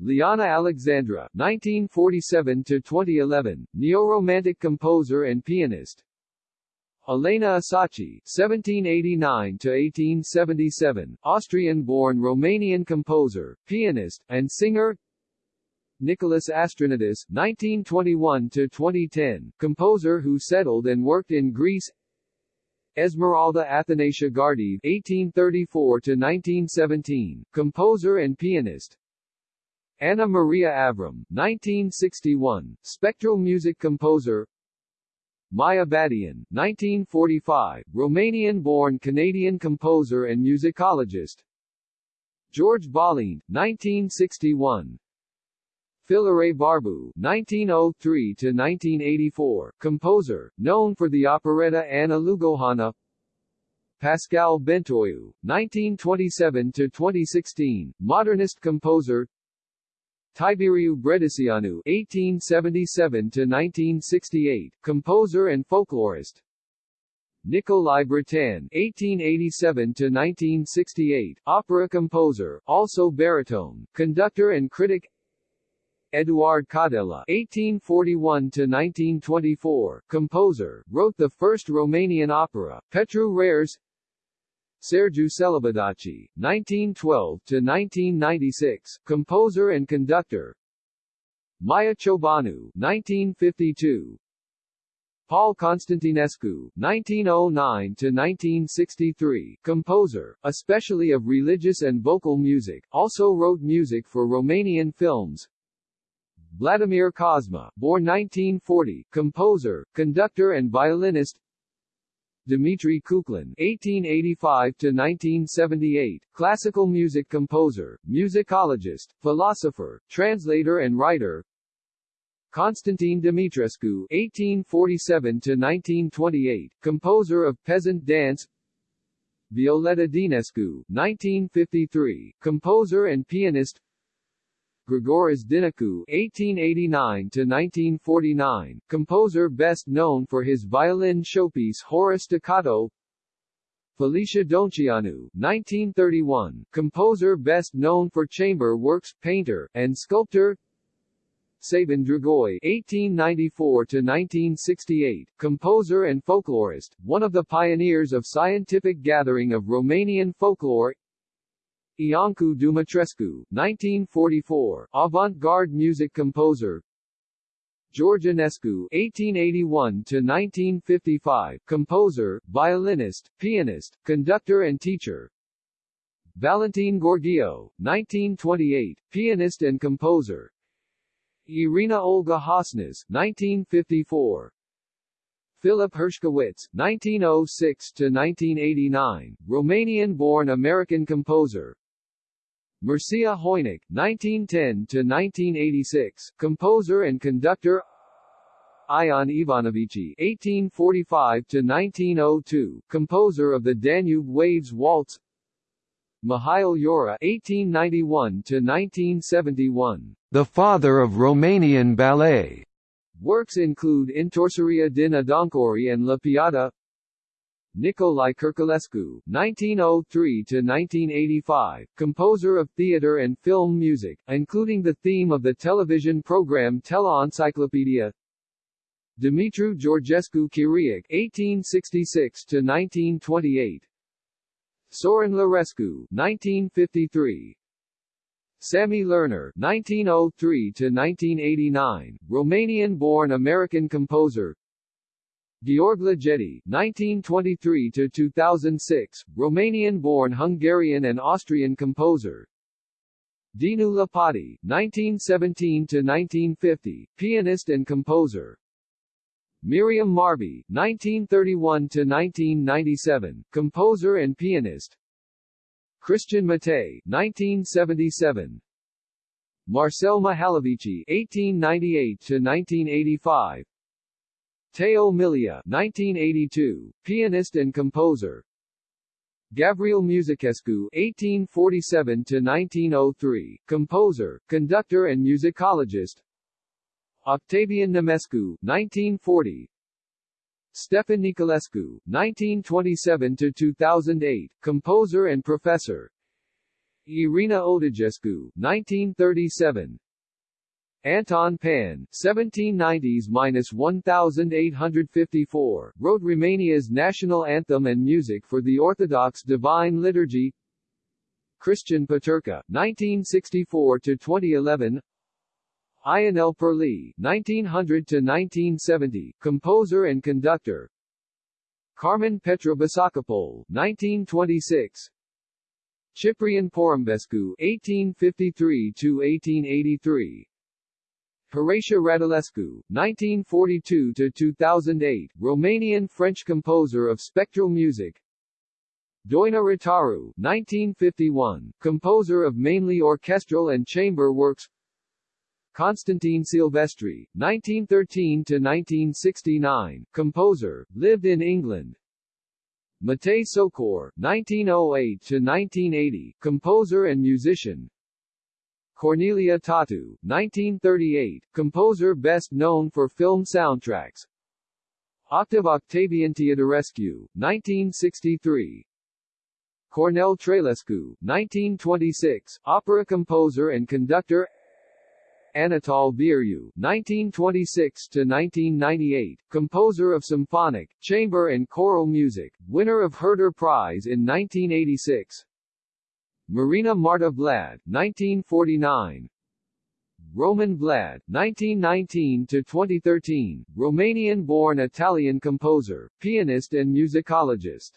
Liana Alexandra, 1947-2011, neo-romantic composer and pianist. Elena Asachi, 1789-1877, Austrian-born Romanian composer, pianist, and singer. Nicholas Astrinidis, 1921-2010, composer who settled and worked in Greece. Esmeralda Athanasiu Gardeev, 1834-1917, composer and pianist. Anna Maria Avram, 1961, spectral music composer. Maya Badian, 1945, Romanian-born Canadian composer and musicologist. George Balint, 1961, Filaret Barbu, 1903 to 1984, composer, known for the operetta Anna Lugojana Pascal Bentoiu, 1927 to 2016, modernist composer Tiberiu Brediceanu, 1877-1968, composer and folklorist Nikolai Bretan, 1887-1968, opera composer, also baritone, conductor and critic Eduard Caudella (1841–1924), composer, wrote the first Romanian opera, Petru Rares. Sergiu Celibidache, 1912–1996, composer and conductor. Maya Ciobanu, 1952. Paul Constantinescu, 1909–1963, composer, especially of religious and vocal music, also wrote music for Romanian films, Vladimir Cosma, born 1940, composer, conductor and violinist Dmitry Cuclin (1885–1978), classical music composer, musicologist, philosopher, translator and writer. Constantine Dumitrescu (1847–1928), composer of peasant dance. Violeta Dinescu, 1953, composer and pianist. Grigoraș Dinicu (1889–1949), composer best known for his violin showpiece Hora Staccato. Felicia Donceanu, 1931, composer best known for chamber works, painter, and sculptor. Sabin Dragoi (1894–1968), composer and folklorist, one of the pioneers of scientific gathering of Romanian folklore. Iancu Dumitrescu, 1944, avant-garde music composer. George Enescu, 1881-1955, composer, violinist, pianist, conductor and teacher. Valentin Gheorghiu, 1928, pianist and composer. Irina Olga Hosnas, 1954. Philip Hershkowitz, 1906-1989, Romanian-born American composer. Mircea Hoinic, 1910-1986, composer and conductor Ion Ivanovici, 1845-1902, composer of the Danube Waves Waltz Mihail Jora, 1891-1971, the father of Romanian ballet. Works include Întoarcerea din adâncuri and La Piață Nicolae Kirculescu, 1903-1985, composer of theater and film music, including the theme of the television program Tele Encyclopedia. Dumitru Georgescu Chiriac, 1866-1928 Sorin Lerescu, 1953 Sammy Lerner, 1903-1989, Romanian-born American composer Georg Ligeti, 1923-2006, Romanian-born Hungarian and Austrian composer. Dinu Lipatti, 1917-1950, pianist and composer. Miriam Marbé, 1931-1997, composer and pianist. Christian Matei, 1977. Marcel Mihalovici, 1898-1985, Teo Milia 1982, pianist and composer. Gabriel Musicescu (1847–1903), composer, conductor and musicologist. Octavian Nemescu 1940. Stefan Niculescu, 1927–2008, composer and professor. Irina Odăgescu, 1937. Anton Pann, 1790s-1854, wrote Romania's national anthem and music for the Orthodox Divine Liturgy. Christian Peterka, 1964-2011 Ionel Perlea, 1900-1970, composer and conductor. Carmen Petra Basacopol, 1926 Ciprian Porumbescu, 1853-1883 Horațiu Radulescu, 1942-2008, Romanian-French composer of spectral music. Doina Rotaru, 1951, composer of mainly orchestral and chamber works. Constantine Silvestri, 1913-1969, composer, lived in England. Matei Socor, 1908-1980, composer and musician. Cornelia Tăutu, 1938, composer best known for film soundtracks. Octave Octavian Teodorescu, 1963. Cornel Trailescu, 1926, opera composer and conductor. Anatol Vieru, 1926-1998, composer of symphonic, chamber and choral music, winner of Herder Prize in 1986. Marina Marta Vlad, 1949. Roman Vlad, 1919 to 2013, Romanian-born Italian composer, pianist and musicologist.